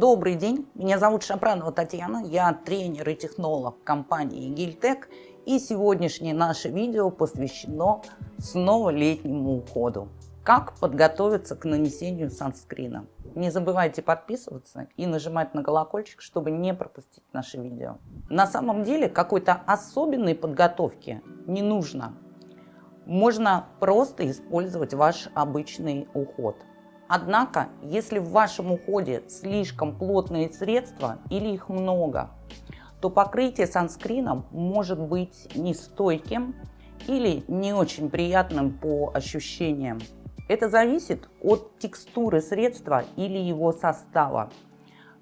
Добрый день, меня зовут Шапранова Татьяна, я тренер и технолог компании Гильтек, и сегодняшнее наше видео посвящено снова летнему уходу. Как подготовиться к нанесению санскрина. Не забывайте подписываться и нажимать на колокольчик, чтобы не пропустить наши видео. На самом деле какой-то особенной подготовки не нужно. Можно просто использовать ваш обычный уход. Однако, если в вашем уходе слишком плотные средства или их много, то покрытие санскрином может быть нестойким или не очень приятным по ощущениям. Это зависит от текстуры средства или его состава.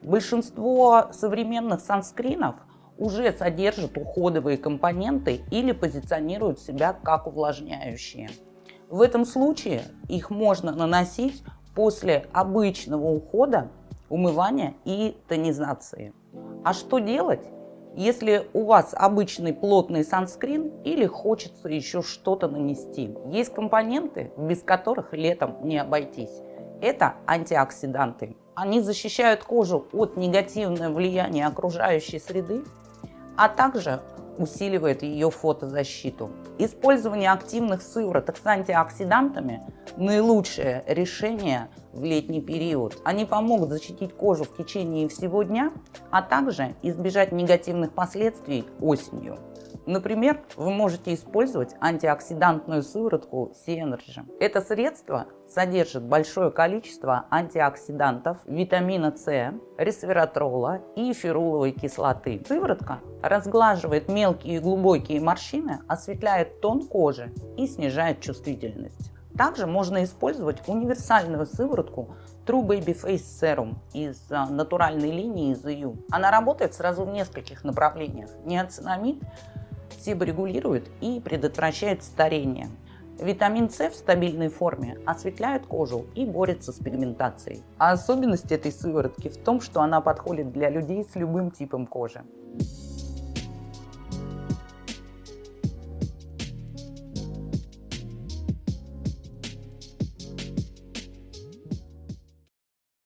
Большинство современных санскринов уже содержат уходовые компоненты или позиционируют себя как увлажняющие. В этом случае их можно наносить после обычного ухода, умывания и тонизации. А что делать, если у вас обычный плотный санскрин или хочется еще что-то нанести? Есть компоненты, без которых летом не обойтись. Это антиоксиданты. Они защищают кожу от негативного влияния окружающей среды, а также усиливает ее фотозащиту. Использование активных сывороток с антиоксидантами – наилучшее решение в летний период. Они помогут защитить кожу в течение всего дня, а также избежать негативных последствий осенью. Например, вы можете использовать антиоксидантную сыворотку C-Energy. Это средство содержит большое количество антиоксидантов, витамина С, ресвератрола и феруловой кислоты. Сыворотка разглаживает мелкие и глубокие морщины, осветляет тон кожи и снижает чувствительность. Также можно использовать универсальную сыворотку True Baby Face Serum из а, натуральной линии ZU. Она работает сразу в нескольких направлениях. Неоцинамид себорегулирует и предотвращает старение. Витамин С в стабильной форме осветляет кожу и борется с пигментацией. А особенность этой сыворотки в том, что она подходит для людей с любым типом кожи.